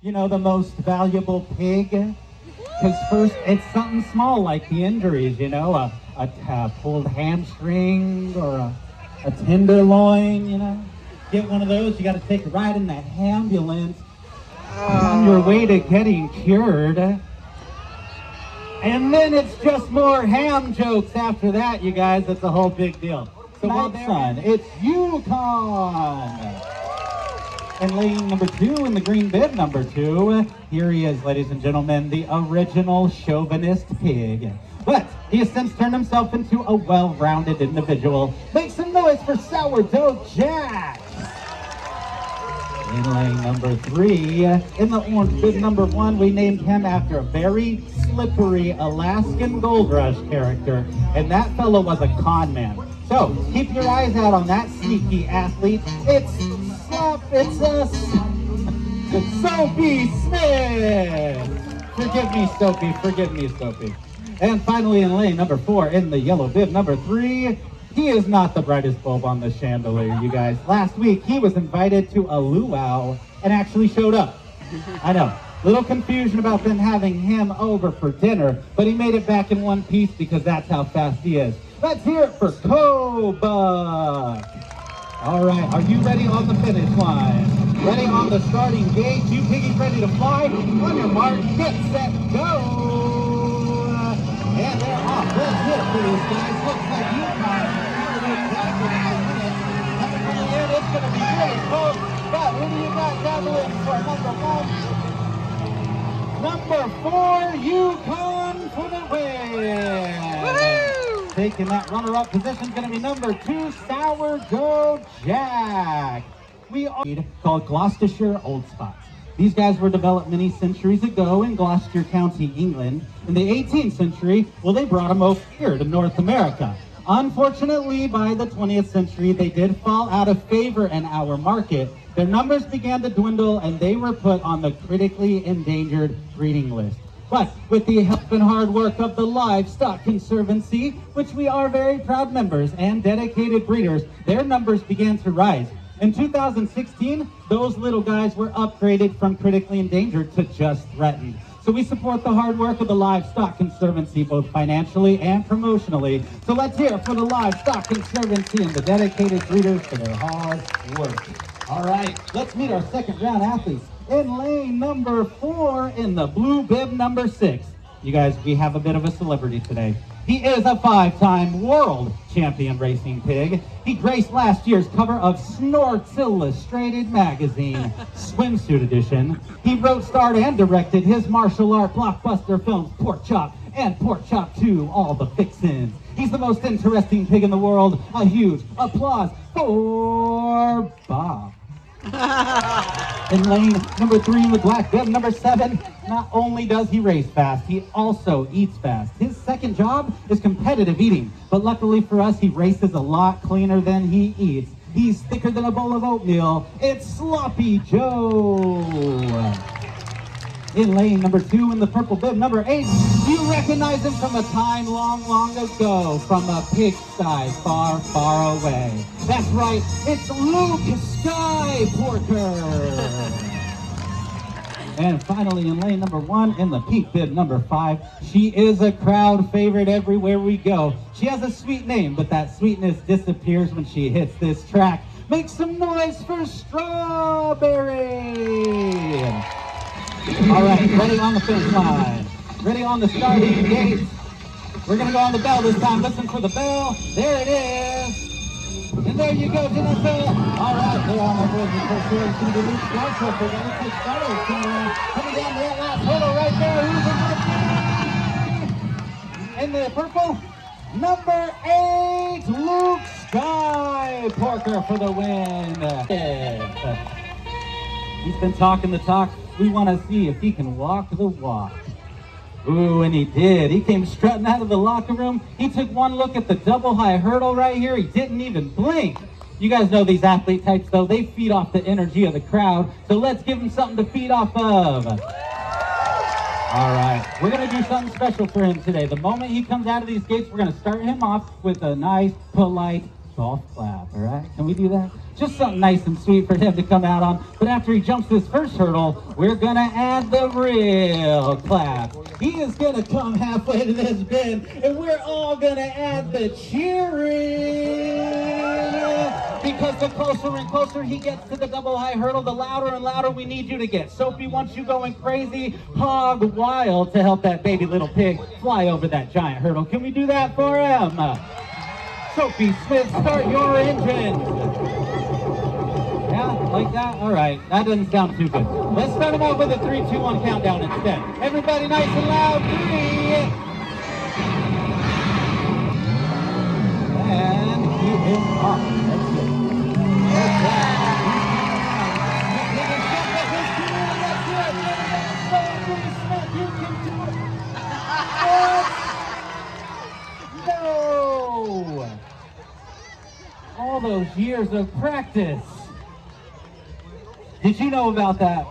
you know, the most valuable pig? Because first, it's something small like the injuries, you know, a, a, a pulled hamstring or a, a tenderloin, you know. Get one of those, you got to take a ride in that ambulance on your way to getting cured. And then it's just more ham jokes after that, you guys. It's a whole big deal. So well done. It's Yukon. And lane number two in the green bib number two. Here he is, ladies and gentlemen, the original chauvinist pig. But he has since turned himself into a well-rounded individual. Make some noise for Sourdough Jack. In lane number three, in the orange bib number one, we named him after a very slippery Alaskan gold rush character, and that fellow was a con man. So keep your eyes out on that sneaky athlete. It's it's us, Soapy Smith. Forgive me, Soapy, forgive me, Soapy. And finally in lane number four, in the yellow bib number three, he is not the brightest bulb on the chandelier, you guys. Last week, he was invited to a luau and actually showed up. I know. Little confusion about them having him over for dinner, but he made it back in one piece because that's how fast he is. Let's hear it for Koba. All right, are you ready on the finish line? Ready on the starting gate? You piggies ready to fly? On your mark, get set, go! And they're off. Let's hit for these guys. Looks like you Coming from the end, it's going to be really close. But who do you got gathering for number one? Number four, Yukon for the win. Taking that runner-up position is going to be number two, sour Sourdough Jack. We are called Gloucestershire Old Spots. These guys were developed many centuries ago in Gloucester County, England. In the 18th century, well, they brought them over here to North America. Unfortunately, by the 20th century, they did fall out of favor in our market. Their numbers began to dwindle and they were put on the critically endangered breeding list. But with the help and hard work of the Livestock Conservancy, which we are very proud members and dedicated breeders, their numbers began to rise. In 2016, those little guys were upgraded from critically endangered to just threatened. So we support the hard work of the Livestock Conservancy, both financially and promotionally. So let's hear for the Livestock Conservancy and the dedicated breeders for their hard work. All right, let's meet our second round athletes. In lane number four, in the blue bib number six. You guys, we have a bit of a celebrity today. He is a five-time world champion racing pig. He graced last year's cover of Snorts Illustrated magazine, swimsuit edition. He wrote, starred, and directed his martial art blockbuster films Pork Chop and Pork Chop 2, All the Fixins. He's the most interesting pig in the world. A huge applause for Bob. in lane number three in the black bib, number seven, not only does he race fast, he also eats fast. His second job is competitive eating, but luckily for us, he races a lot cleaner than he eats. He's thicker than a bowl of oatmeal. It's Sloppy Joe. In lane number two in the purple bib, number eight, you recognize him from a time long, long ago, from a pigsty far, far away. That's right, it's Luke Sky Porker. And finally in lane number one, in the pink bib number five, she is a crowd favorite everywhere we go. She has a sweet name, but that sweetness disappears when she hits this track. Make some noise for Strawberry! All right, ready on the finish line. Ready on the starting gate. We're gonna go on the bell this time. Listen for the bell. There it is. And there you go, Jennifer. All right, they're on the board for sure. It's gonna be Luke Schwartz. They're gonna take starters uh, coming down to that last hurdle right there. Who's gonna be? In the purple, number eight, Luke Sky Porker for the win. He's been talking the talk. We want to see if he can walk the walk. Ooh, and he did. He came strutting out of the locker room. He took one look at the double high hurdle right here. He didn't even blink. You guys know these athlete types, though. They feed off the energy of the crowd. So let's give him something to feed off of. All right, we're going to do something special for him today. The moment he comes out of these gates, we're going to start him off with a nice, polite golf clap, all right? Can we do that? Just something nice and sweet for him to come out on. But after he jumps this first hurdle, we're gonna add the real clap. He is gonna come halfway to this bend, and we're all gonna add the cheering. Because the closer and closer he gets to the double high hurdle, the louder and louder we need you to get. Soapy wants you going crazy, hog wild to help that baby little pig fly over that giant hurdle. Can we do that for him? Soapy Smith, start your engine. Yeah, like that? All right. That doesn't sound too good. Let's start him off with a three, two, one countdown instead. Everybody nice and loud. Three. And he is. No! All those years of practice. Did you know about that?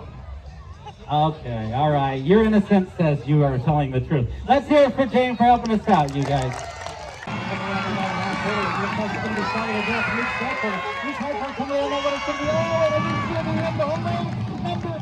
Okay, all right. Your innocence says you are telling the truth. Let's hear it for Jane for helping us out, you guys. Oh,